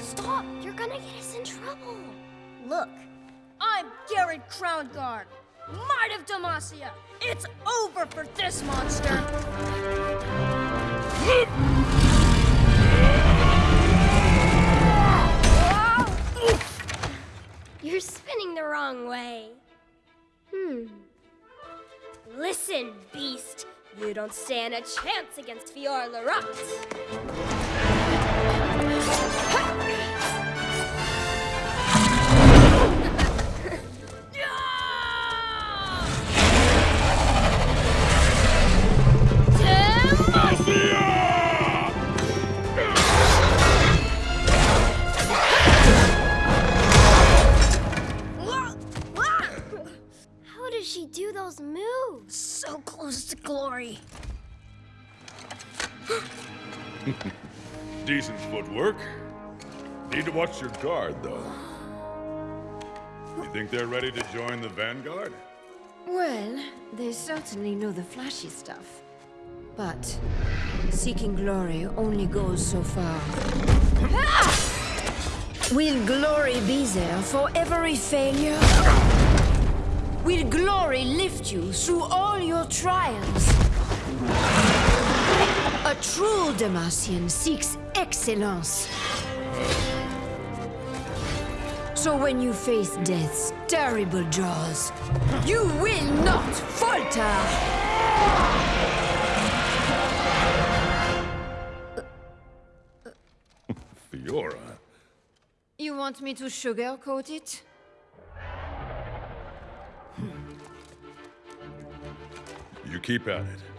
Stop! You're gonna get us in trouble. Look, I'm Garen Crownguard, Might of Demacia. It's over for this monster. You're spinning the wrong way. Hmm. Listen, beast. You don't stand a chance against Fiora Laurent. How does she do those moves? So close to glory. Decent footwork. Need to watch your guard, though. You think they're ready to join the Vanguard? Well, they certainly know the flashy stuff. But seeking glory only goes so far. Ah! Will glory be there for every failure? Glory lift you through all your trials? A true Demacian seeks excellence. So when you face death's terrible jaws, you will not falter! Fiora. You want me to sugarcoat it? You keep at it.